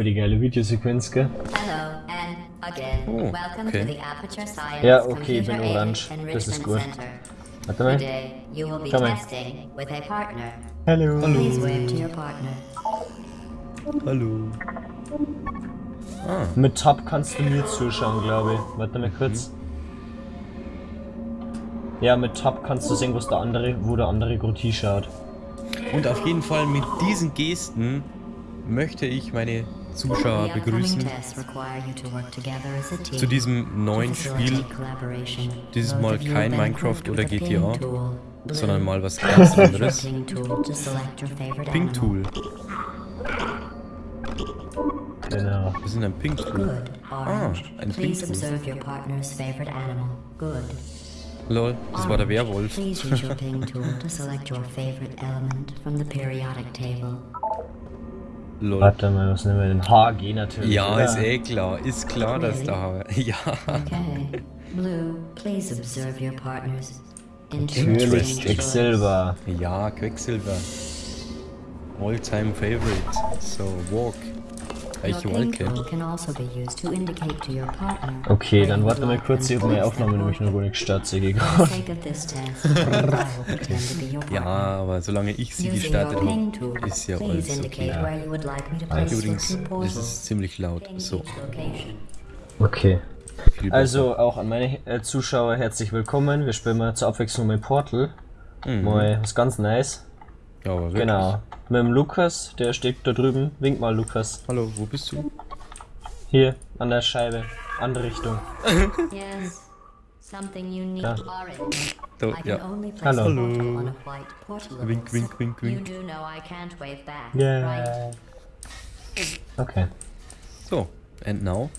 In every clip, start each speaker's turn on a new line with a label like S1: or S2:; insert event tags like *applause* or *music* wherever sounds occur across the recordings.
S1: voll die geile Videosequenz, gell?
S2: Hello and again,
S3: Oh,
S2: welcome
S3: okay.
S2: to the Aperture Science
S1: Ja, okay, ich bin orange. Das ist gut.
S2: Center.
S1: Warte mal.
S2: Today you will be
S1: Komm her.
S2: testing with a partner.
S1: Hallo.
S2: Please wave to your partner.
S3: Hallo. Ah,
S1: Mit Tab kannst du mir zuschauen, glaube ich. Warte mal kurz. Ja, mit Tab kannst du sehen, was der andere, wo der andere Groti schaut.
S3: und auf jeden Fall mit diesen Gesten möchte ich meine Zuschauer begrüßen zu diesem neuen Spiel. Dieses Mal kein Minecraft oder
S2: ping
S3: GTA, sondern mal was ganz
S2: use your
S3: anderes.
S2: ping tool to select your favorite
S3: Pink
S2: animal.
S3: Tool.
S1: Genau.
S3: Wir sind ein Pink Tool. Ah, ein Pink Tool. Lol, das war der. Werwolf. *laughs* Lol.
S1: Warte mal, was nehmen wir denn? HG natürlich.
S3: Ja,
S1: oder?
S3: ist eh klar. Ist klar, dass da. *laughs* Ja.
S2: Okay. Blue, please observe your partner's
S1: Natürlich, Quecksilber.
S3: Ja, Quecksilber. All-time favorite. So, walk.
S2: Ping
S3: Wolke?
S2: also.
S1: Okay, dann
S2: you
S1: warte
S2: would
S1: mal
S2: like
S1: kurz, habe *laughs*
S2: to
S1: meine Aufnahme nämlich noch gar nicht
S2: be your
S3: Ja, aber solange ich sie gestartet habe, ist ja alles okay.
S2: place the
S3: Übrigens,
S2: portals
S3: ist ziemlich laut. So.
S1: Okay. Also auch an meine äh, Zuschauer herzlich willkommen. Wir spielen mal zur Abwechslung mit Portal.
S3: Mhm.
S1: Mal was ganz nice.
S3: Ja, aber wirklich.
S1: Genau. Mit dem Lukas, der steht da drüben. Wink mal, Lukas.
S3: Hallo, wo bist du?
S1: Hier, an der Scheibe. Andere Richtung.
S2: Yes. Something unique
S1: Ja.
S2: orange.
S3: Da, ja.
S1: Hallo.
S2: white portal.
S3: Wink, wink, wink,
S2: You
S3: wink.
S2: do know I can't wave back,
S1: Yeah.
S2: right?
S1: Okay.
S3: So, and now?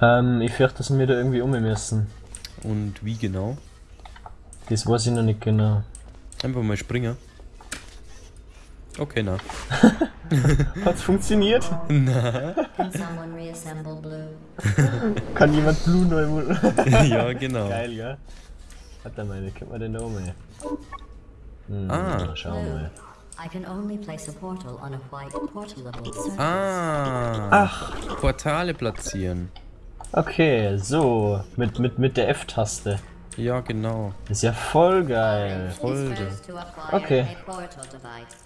S1: Ähm, ich fürchte, dass wir da irgendwie um müssen.
S3: Und wie genau?
S1: Das weiß ich noch nicht genau.
S3: Einfach mal springen. Okay, na. *laughs*
S1: Hat's funktioniert?
S2: Blue? *laughs*
S1: Kann jemand Blue neu *laughs*
S3: ja, genau.
S1: Geil, gell? Warte mal, wie kommt man um? ey? Hm,
S3: Ah.
S1: Schauen wir mal.
S2: I can only place a portal on a white portalable surface.
S3: Ah.
S1: Ach,
S3: Portale platzieren.
S1: okay, so. Mit, mit, mit der F-Taste.
S3: Ja, genau.
S1: Ist ja voll geil.
S2: Is acquire
S1: Okay.
S2: a portal device.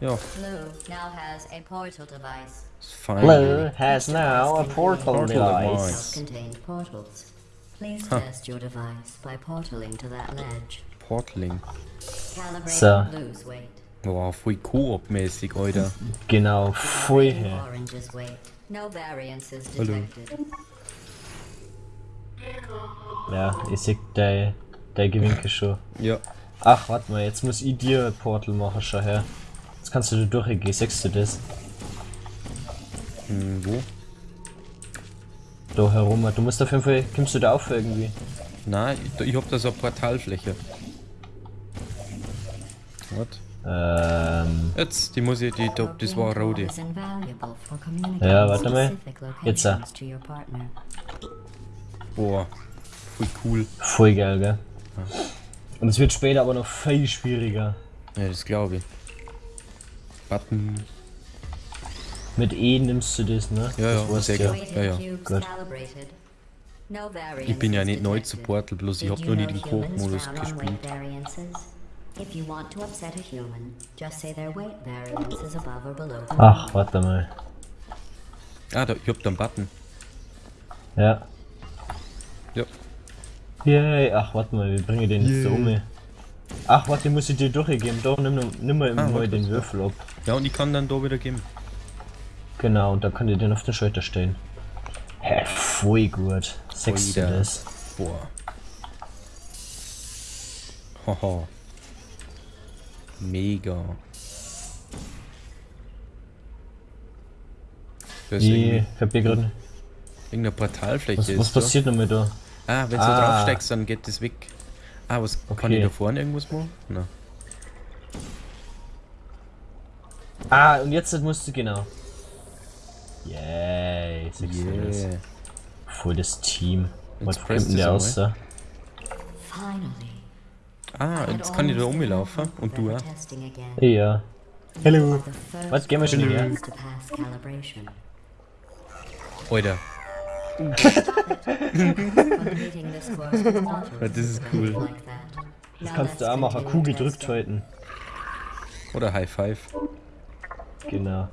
S3: Ja,
S2: Blue now has a portal device.
S3: ist fein.
S1: Blue has now a portal
S3: Portal
S1: device.
S3: device.
S2: Self-contained portals. Please
S3: Huh.
S2: test your device by portaling to that ledge.
S3: Portling.
S2: Calibrate
S1: So.
S2: blue's weight.
S3: Boah, voll Koop-mäßig, Alter.
S1: Genau, voll her.
S2: Orange's weight. No variances
S3: Hallo.
S1: Ja, ich sehe dein, dein Gewinke schon.
S3: Ja.
S1: Ach, warte mal, jetzt muss ich dir ein Portal machen, schau her. Jetzt kannst du da durchgehen, sagst du das?
S3: Hm, wo?
S1: Da herum, du musst auf jeden Fall, kommst du da auf irgendwie?
S3: Nein, ich, ich hab da so eine Portalfläche. Was?
S1: Ähm,
S3: Jetzt, die muss ich, die, die das war
S2: communicating
S1: Ja, warte mal. Jetzt, äh.
S3: Boah, voll cool.
S1: voll geil, gell? Und es wird später aber noch viel schwieriger.
S3: Ja, das glaube ich. Button.
S1: Mit E nimmst du das, ne?
S3: Ja,
S1: das
S3: ja, sehr. Ja, ja.
S1: Gut.
S3: Ich bin ja nicht neu zu Portal, bloß ich
S2: Did
S3: hab
S2: you
S3: noch nie
S2: know
S3: den Koop-Modus gespielt.
S2: weight variances? If you want to upset a human, just say their weight variance is above or below the
S1: Ach, warte mal.
S3: Ah, da, ich hab da einen Button.
S1: Ja.
S3: Ja.
S1: Yay, ach, warte mal, wir bringen den jetzt so um. Ach, warte, muss ich dir durchgeben. Doch, nimm, noch- nimm mal
S3: Ah, warte,
S1: den
S3: so.
S1: Würfel ab.
S3: Ja, und ich kann dann da wieder geben.
S1: Genau, und dann könnt ihr den auf den Schulter stellen. Hä, voll gut. Sechst du
S3: Voll wieder.
S1: das?
S3: Boah. Haha. Mega. Da ist
S1: Nee, ich hab hier gerade.
S3: irgendeine Portalfläche.
S1: Was,
S3: ist
S1: was
S3: da.
S1: passiert noch mit da?
S3: Ah, wenn du
S1: Ah.
S3: draufsteigst, dann geht das weg. Ah, was kann
S1: Okay.
S3: ich da vorne irgendwas machen? Na.
S1: Ah, und jetzt musst du genau. Yay, das?
S3: Yeah.
S1: Voll das Team. Was kommt denn der aus da?
S2: Finally.
S3: Ah, jetzt kann ich da rumlaufen
S2: hope
S3: und du auch.
S1: Ja. Hallo. Was, gehen wir schon
S2: calibration.
S3: Alter, *laughs* das ist cool.
S1: Das kannst du auch machen. Q gedrückt halten.
S3: Oder High Five.
S1: Genau.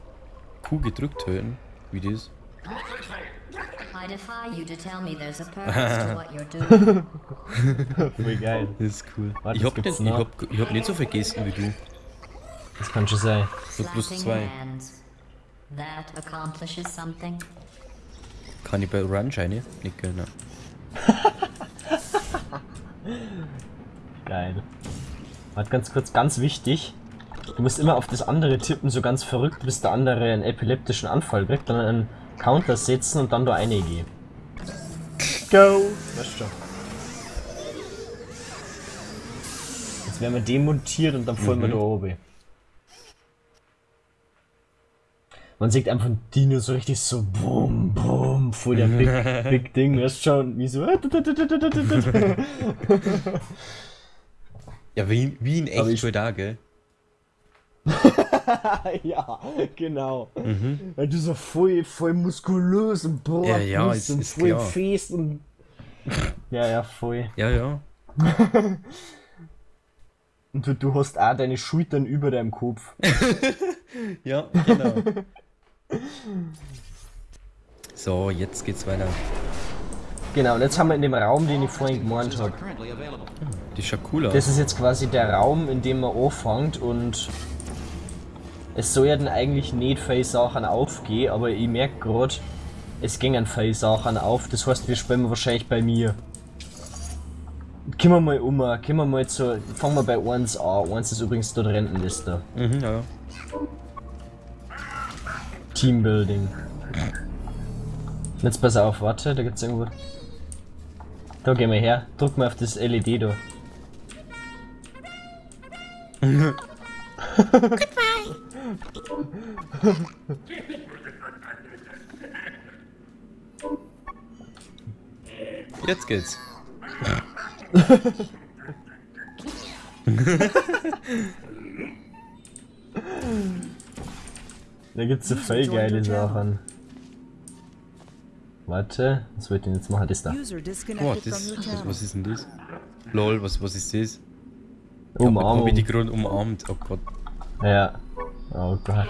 S3: Q gedrückt halten. Wie das?
S2: I defy you to tell me there's a purpose to *laughs* what you're doing.
S1: Voll geil.
S3: Das ist cool.
S1: Warte,
S3: ich
S1: das
S3: hab, nicht, ich, hab, ich hab nicht so viel Gesten wie du.
S1: Das kann schon sein.
S3: So plus zwei.
S2: That accomplishes something.
S3: Kann ich bei Run Shiny? Nicht genau. *laughs*
S1: Geil. Warte ganz kurz, ganz wichtig. Du musst immer auf das andere tippen, so ganz verrückt, bis der andere einen epileptischen Anfall kriegt, dann einen Counter setzen und dann da eine gehen. Go! Weißt schon. Jetzt werden wir demontiert und dann fallen wir da oben. Man sieht einfach ein Dino so richtig so bum bum vor der Big, *laughs* Big Ding, weißt schon, wie so.
S3: Ja, wie, wie in echt schon da, gell?
S1: ja, genau. Weil du so voll, voll muskulös und boah,
S3: Ja, ja, ist-
S1: und voll
S3: klar.
S1: fest und. Ja, ja, voll.
S3: Ja, ja. *laughs*
S1: Und du, du hast auch deine Schultern über deinem Kopf. *laughs*
S3: Ja, genau. So, jetzt geht's weiter.
S1: Genau, und jetzt haben wir in dem Raum, den ich vorhin gemeint habe.
S3: Die aus.
S1: Das ist jetzt quasi der Raum, in dem man anfängt und es soll ja dann eigentlich nicht viele Sachen aufgehen, aber ich merke gerade, es gingen viele Sachen auf, das heißt, wir spielen wahrscheinlich bei mir. Gehen wir mal um, gehen wir mal zu, fangen wir bei 1 an, 1 ist übrigens dort Rentenliste.
S3: Mhm, ja.
S1: Teambuilding. Jetzt pass auf, warte, da gibt's irgendwo... Da gehen wir her, drück mal auf das LED da.
S3: Jetzt geht's.
S1: Da gibt's so voll geile Sachen. Warte, was wollte ich denn jetzt machen? Das da.
S4: Disconnected
S3: das, was, was ist denn das? Lol, was, was ist das?
S1: Umarmung.
S3: Hab ich die gerade umarmt. Oh Gott.
S1: Ja. Oh Gott.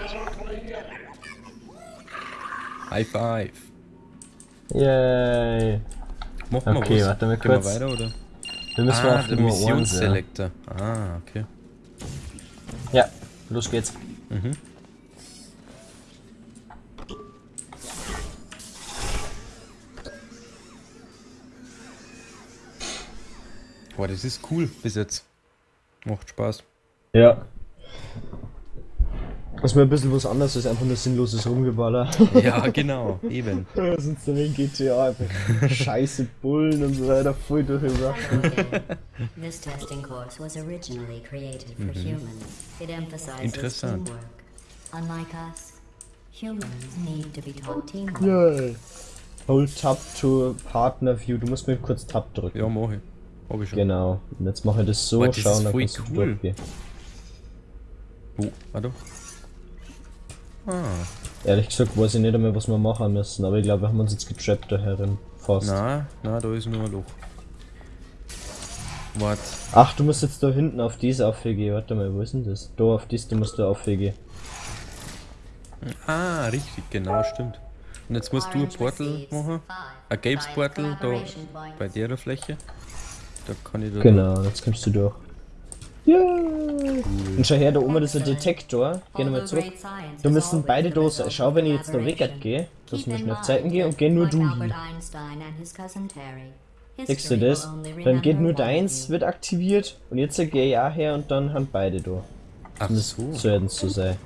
S3: High Five.
S1: Yay.
S3: Machen wir
S1: Okay,
S3: was?
S1: warte mal
S3: Gehen wir
S1: kurz.
S3: weiter, oder?
S1: Wir müssen
S3: ah,
S1: auf
S3: der
S1: Nummer 1. Ja.
S3: Missionsselektor. Ah, okay.
S1: ja, los geht's.
S3: Mhm. Boah, das ist cool bis jetzt. Macht Spaß.
S1: Ja. Das ist mir ein bisschen was anderes als einfach nur sinnloses Rumgeballer.
S3: Ja, genau, eben. *laughs*
S1: Sonst dann in GTA einfach scheiße Bullen und so weiter voll durchgebracht.
S2: This testing course was originally created for humans. It emphasizes
S3: Interessant.
S2: teamwork. Unlike us, humans need to be taught teamwork.
S1: Yay. Hold Tab to Partner View. Du musst mir kurz Tab drücken.
S3: Ja, mach ich. Hab ich schon.
S1: Genau. Und jetzt mache ich das so,
S3: Boah, das
S1: schauen, dann
S3: voll
S1: kannst du
S3: cool.
S1: durchgehen.
S3: Oh, warte. Ah,
S1: Ehrlich gesagt weiß ich nicht einmal, was wir machen müssen, aber ich glaube, wir haben uns jetzt getrappt da herin. Fast.
S3: na, na, da ist nur ein Loch. Warte.
S1: Ach, du musst jetzt da hinten auf diese aufgehen. Warte mal, wo ist denn das? Da auf das, du musst du aufgehen.
S3: Ah, richtig, genau, stimmt. Und jetzt musst du ein Portal machen. Ein gelbes Portal da bei der Fläche. Da kann ich da.
S1: Genau, jetzt kommst du durch. Ja. Und schau her, da oben ist ein Detektor. Geh nochmal zurück. Da
S2: is
S1: müssen beide sein. Schau, wenn ich jetzt da
S2: collaboration.
S1: weggehe, dass wir schnell Zeiten gehen und geh nur du hin. Siehst du das? Dann geht nur deins, wird aktiviert und jetzt geh ja her und dann haben beide da.
S3: Ach so,
S1: So es zu sein.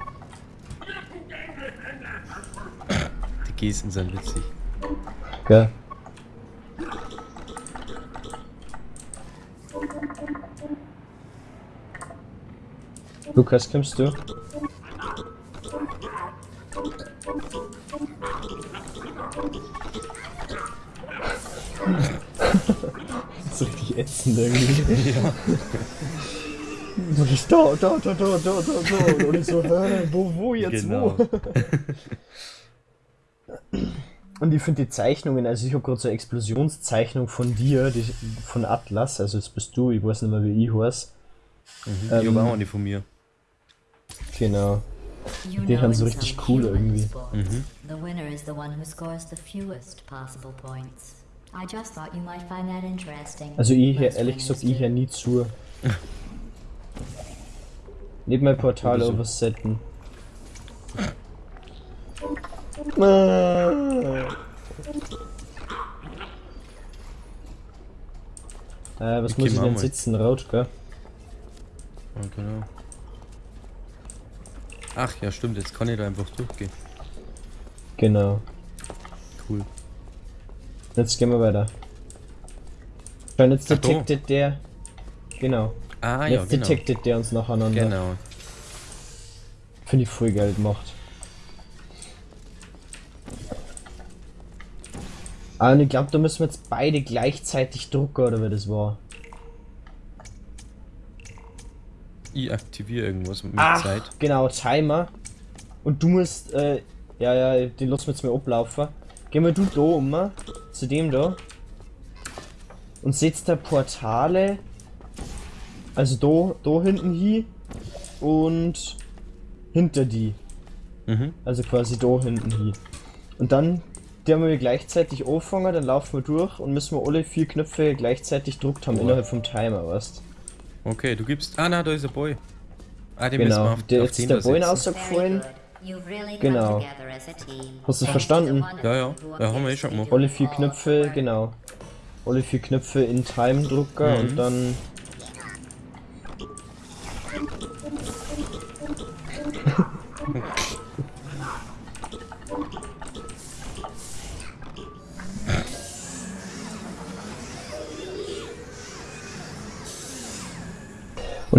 S3: die Gesten sind witzig.
S1: Gell? Lukas, kommst du? *laughs* das ist richtig ätzend irgendwie. Du bist da, da, da, da, da, da, da. Und ich so, hä, wo, wo jetzt,
S3: Genau.
S1: wo? *laughs* Und ich finde die Zeichnungen, also ich habe gerade so eine Explosionszeichnung von dir, die, von Atlas, also jetzt bist du, ich weiß nicht mehr wie ich heiß.
S3: ich
S1: Ähm,
S3: habe auch eine von mir.
S1: Genau. Die haben so richtig cool irgendwie.
S3: Mhm.
S2: The winner is the one who scores the fewest possible points. I just thought you might find that interesting.
S1: Also ich
S2: Most
S1: ehrlich gesagt, ich her nie zu. Nicht mein Portal oversetten. Äh, Äh, was
S3: Okay,
S1: muss ich denn sitzen? Rot, gell?
S3: Ja, genau. Ach ja, stimmt, jetzt kann ich da einfach durchgehen.
S1: Genau.
S3: Cool.
S1: Jetzt gehen wir weiter. Schon jetzt detected der. Genau.
S3: Ah ja,
S1: jetzt
S3: genau.
S1: detected der uns nacheinander.
S3: Genau.
S1: Finde ich voll geil gemacht. Ah, und ich glaube, da müssen wir jetzt beide gleichzeitig drucken, oder wie das war.
S3: Ich aktiviere irgendwas mit
S1: Ach,
S3: Zeit.
S1: genau, Timer. Und du musst, äh, ja, ja, den lassen wir jetzt mal ablaufen. Geh mal du da um, zu dem da. Und setzt da Portale, also da, da hinten hin und hinter die.
S3: Mhm.
S1: Also quasi da hinten hin. Und dann, die haben wir gleichzeitig angefangen, dann laufen wir durch und müssen wir alle vier Knöpfe gleichzeitig gedruckt haben
S3: Boah.
S1: innerhalb vom Timer, weißt
S3: Okay, du gibst. Ah, na, da ist ein Boy. Ah, den müssen wir
S1: Genau.
S3: auf,
S1: Der,
S3: auf
S1: ist der Boy
S2: really come
S1: Genau. Hast du
S2: Thanks
S1: verstanden?
S3: Ja, ja. Ja, haben wir eh schon gemacht.
S1: Alle vier Knöpfe, genau. Alle vier Knöpfe in Time Drucker
S3: Mhm.
S1: und dann.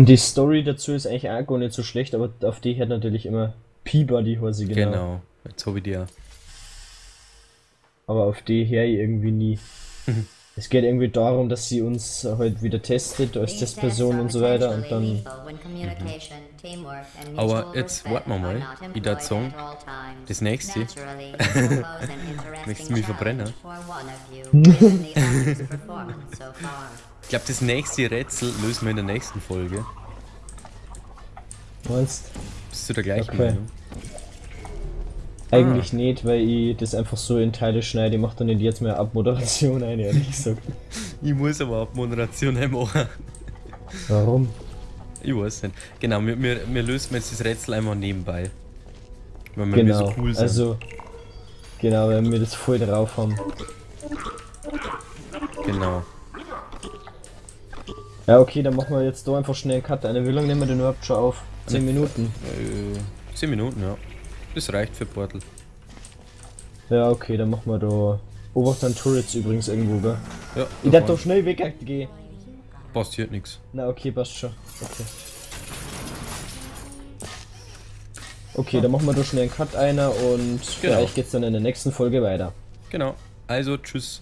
S1: Und die Story dazu ist eigentlich auch gar nicht so schlecht, aber auf die hat natürlich immer Peabody Hose genau.
S3: Genau. Jetzt habe ich die ja.
S1: Aber auf die her irgendwie nie. es geht irgendwie darum, dass sie uns halt wieder testet als Testperson und so weiter und dann.
S2: and
S3: Aber jetzt warten wir mal.
S2: at all times.
S3: das nächste- Möchtest du mich verbrennen? *laughs* glaube, das nächste Rätsel lösen wir in der nächsten Folge.
S1: Meinst
S3: Bist du der gleichen
S1: Okay.
S3: Meinung?
S1: Eigentlich nicht, weil ich das einfach so in Teile schneide. Ich mach dann nicht jetzt mehr Abmoderation ein, ehrlich gesagt. *laughs*
S3: Ich muss aber ab Moderation machen.
S1: Warum?
S3: Ich weiß nicht. Genau, wir, wir, wir lösen jetzt das Rätsel einfach nebenbei. Weil wir
S1: Genau.
S3: so cool sind.
S1: Also. Genau, weil wir das voll drauf haben.
S3: Genau.
S1: Ja, okay, dann machen wir jetzt da einfach schnell einen Cut. Eine wie lange nehmen wir denn überhaupt schon auf? 10 Minuten.
S3: Äh, 10 Minuten, ja. Das reicht für Portal.
S1: Ja, okay, dann machen wir da. Obacht an Turrets übrigens irgendwo, gell?
S3: Ja,
S1: Ich
S3: da
S1: darf doch schnell weggehen.
S3: passiert nichts.
S1: Na, okay, passt schon. Okay. Okay, dann machen wir da schnell einen Cut einer und
S3: Genau.
S1: vielleicht geht's dann in der nächsten Folge weiter.
S3: Genau. Also, tschüss.